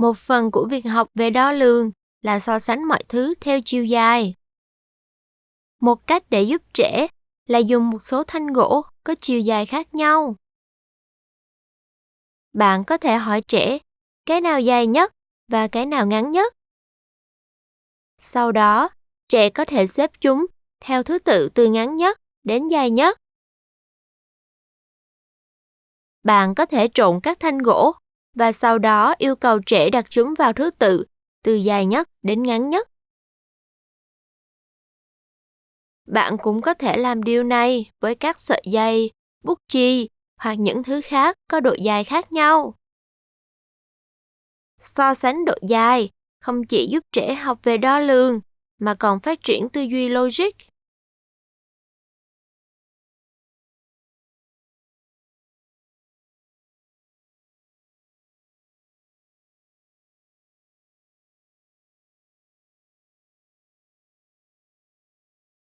Một phần của việc học về đo lường là so sánh mọi thứ theo chiều dài. Một cách để giúp trẻ là dùng một số thanh gỗ có chiều dài khác nhau. Bạn có thể hỏi trẻ cái nào dài nhất và cái nào ngắn nhất. Sau đó, trẻ có thể xếp chúng theo thứ tự từ ngắn nhất đến dài nhất. Bạn có thể trộn các thanh gỗ và sau đó yêu cầu trẻ đặt chúng vào thứ tự từ dài nhất đến ngắn nhất. Bạn cũng có thể làm điều này với các sợi dây, bút chì hoặc những thứ khác có độ dài khác nhau. So sánh độ dài không chỉ giúp trẻ học về đo lường mà còn phát triển tư duy logic